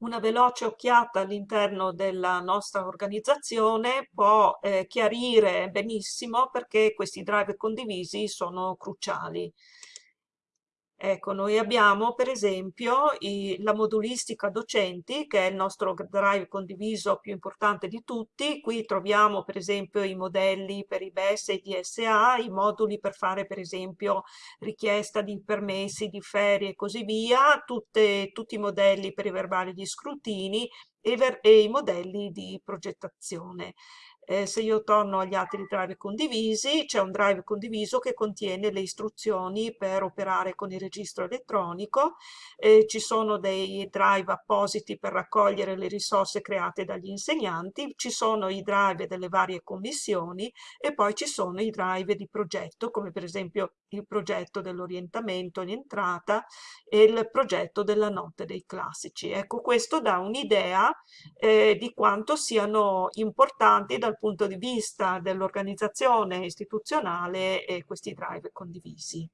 Una veloce occhiata all'interno della nostra organizzazione può eh, chiarire benissimo perché questi drive condivisi sono cruciali. Ecco, noi abbiamo per esempio i- la modulistica docenti, che è il nostro drive condiviso più importante di tutti. Qui troviamo per esempio i modelli per i BES e i DSA, i moduli per fare per esempio richiesta di permessi, di ferie e così via, tutte- tutti i modelli per i verbali di scrutini e, e i modelli di progettazione. Eh, se io torno agli altri drive condivisi, c'è un drive condiviso che contiene le istruzioni per operare con il registro elettronico, eh, ci sono dei drive appositi per raccogliere le risorse create dagli insegnanti, ci sono i drive delle varie commissioni e poi ci sono i drive di progetto, come per esempio il progetto dell'orientamento in entrata e il progetto della notte dei classici. Ecco, questo dà un'idea eh, di quanto siano importanti dal punto di vista dell'organizzazione istituzionale e questi drive condivisi.